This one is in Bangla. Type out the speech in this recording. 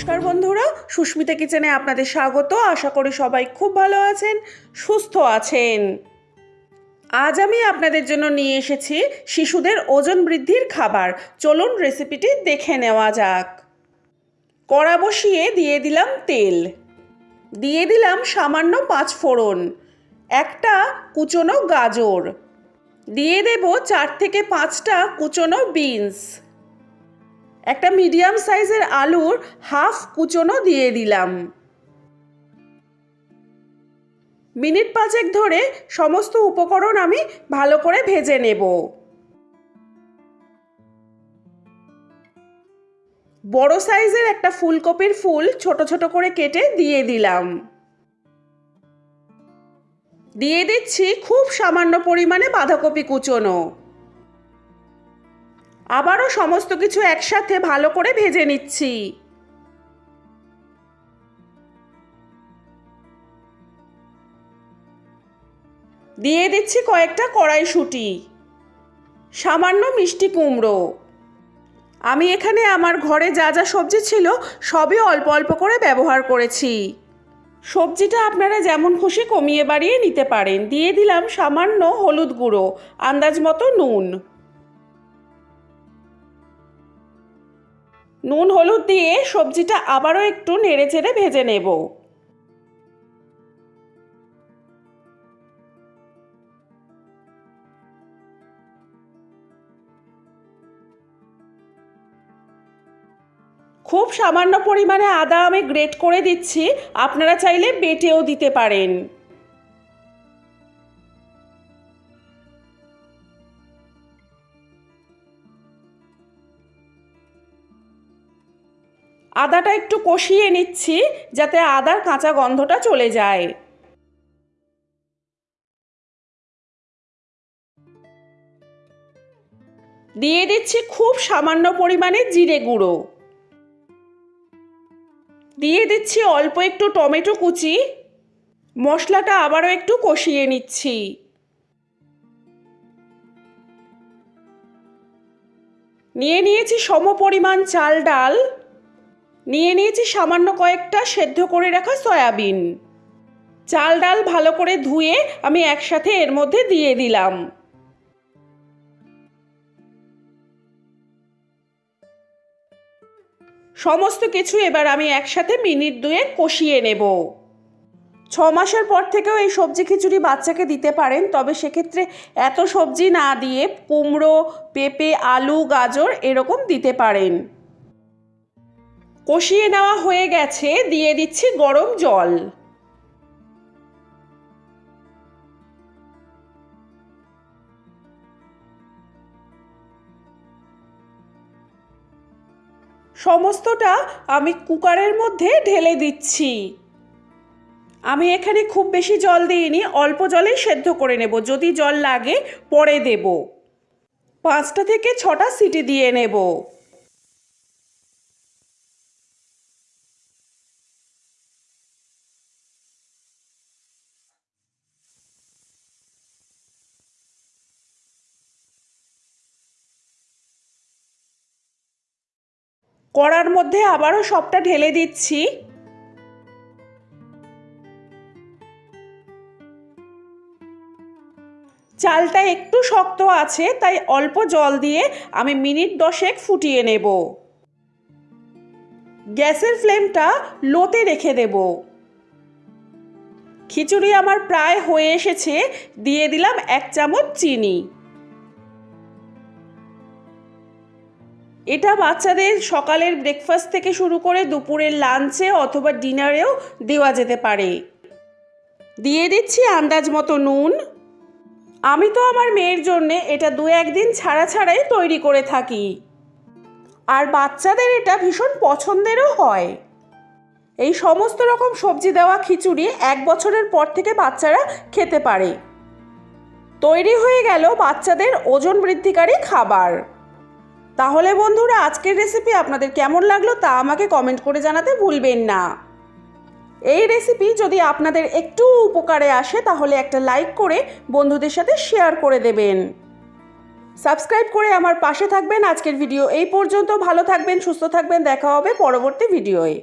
নমস্কার বন্ধুরা, সুস্মিতা কিচেনে আপনাদের স্বাগত। আশা করি সবাই খুব ভালো আছেন, সুস্থ আছেন। আজ আমি আপনাদের জন্য নিয়ে এসেছি শিশুদের ওজন বৃদ্ধির খাবার। চলুন রেসিপিটি দেখে নেওয়া যাক। কড়া বসিয়ে দিয়ে দিলাম তেল। দিয়ে দিলাম সামান্য পাঁচ ফোড়ন, একটা কুচনো গাজর। দিয়ে দেব চার থেকে পাঁচটা কুচনো বিনস। একটা মিডিয়াম সাইজের আলুর হাফ কুচনো দিয়ে দিলাম। মিনিট পাঁচেক ধরে সমস্ত উপকরণ আমি ভালো করে ভেজে নেব। বড় সাইজের একটা ফুলকপির ফুল ছোট ছোট করে কেটে দিয়ে দিলাম। দিয়ে দিচ্ছি খুব সামান্য পরিমাণে বাঁধাকপি কুচোনো। আবারও সমস্ত কিছু একসাথে ভালো করে ভেজে নিচ্ছি। দিয়ে দিচ্ছি কয়েকটা কড়াইশুঁটি, সামান্য মিষ্টি কুমড়ো। আমি এখানে আমার ঘরে যা যা সবজি ছিল সবই অল্প অল্প করে ব্যবহার করেছি। সবজিটা আপনারা যেমন খুশি কমিয়ে বাড়িয়ে নিতে পারেন। দিয়ে দিলাম সামান্য হলুদ গুঁড়ো, আন্দাজ মতো নুন। নুন, হলুদ দিয়ে সবজিটা আবারও একটু নেড়ে চেড়ে ভেজে নেব। খুব সামান্য পরিমাণে আদা আমি গ্রেট করে দিচ্ছি, আপনারা চাইলে বেটেও দিতে পারেন। আদাটা একটু কষিয়ে নিচ্ছি যাতে আদার কাঁচা গন্ধটা চলে যায়। দিয়ে দিচ্ছি খুব সামান্য পরিমাণে জিরে গুঁড়ো। দিয়ে দিচ্ছি অল্প একটু টমেটো কুচি। মশলাটা আবারও একটু কষিয়ে নিচ্ছি। নিয়ে নিয়েছি সম পরিমাণ চাল ডাল। নিয়ে নিয়েছি সামান্য কয়েকটা সেদ্ধ করে রাখা সয়াবিন। চাল ডাল ভালো করে ধুয়ে আমি একসাথে এর মধ্যে দিয়ে দিলাম। সমস্ত কিছু এবার আমি একসাথে মিনিট দুয়ে কষিয়ে নেব। ছ মাসের পর থেকেও এই সবজি খিচুড়ি বাচ্চাকে দিতে পারেন, তবে সেক্ষেত্রে এত সবজি না দিয়ে কুমড়ো, পেঁপে, আলু, গাজর এরকম দিতে পারেন। কষিয়ে নেওয়া হয়ে গেছে, দিয়ে দিচ্ছি গরম জল। সমস্তটা আমি কুকারের মধ্যে ঢেলে দিচ্ছি। আমি এখানে খুব বেশি জল দিইনি, অল্প জলেই সেদ্ধ করে নেব। যদি জল লাগে, পরে দেব। পাঁচটা থেকে ছটা সিটি দিয়ে নেব। কড়ার মধ্যে আবারও সবটা ঢেলে দিচ্ছি। চালটা একটু শক্ত আছে, তাই অল্প জল দিয়ে আমি মিনিট দশেক ফুটিয়ে নেব। গ্যাসের ফ্লেমটা লোতে রেখে দেব। খিচুড়ি আমার প্রায় হয়ে এসেছে, দিয়ে দিলাম এক চামচ চিনি। এটা বাচ্চাদের সকালের ব্রেকফাস্ট থেকে শুরু করে দুপুরের লাঞ্চে অথবা ডিনারেও দেওয়া যেতে পারে। দিয়ে দিচ্ছি আন্দাজ মতো নুন। আমি তো আমার মেয়ের জন্যে এটা দু একদিন ছাড়া ছাড়াই তৈরি করে থাকি। আর বাচ্চাদের এটা ভীষণ পছন্দেরও হয়। এই সমস্ত রকম সবজি দেওয়া খিচুড়ি এক বছরের পর থেকে বাচ্চারা খেতে পারে। তৈরি হয়ে গেল বাচ্চাদের ওজন বৃদ্ধিকারী খাবার। তাহলে বন্ধুরা, আজকের রেসিপি আপনাদের কেমন লাগল তা আমাকে কমেন্ট করে জানাতে ভুলবেন না। এই রেসিপি যদি আপনাদের একটু উপকারে আসে, তাহলে একটা লাইক করে বন্ধুদের সাথে শেয়ার করে দেবেন। সাবস্ক্রাইব করে আমার পাশে থাকবেন। আজকের ভিডিও এই পর্যন্ত। ভালো থাকবেন, সুস্থ থাকবেন। দেখা হবে পরবর্তী ভিডিওয়ে